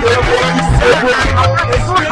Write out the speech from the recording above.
eu vou ensinar.